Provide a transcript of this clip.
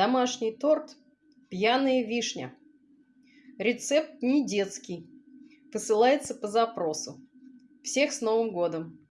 Домашний торт «Пьяная вишня». Рецепт не детский. Посылается по запросу. Всех с Новым годом!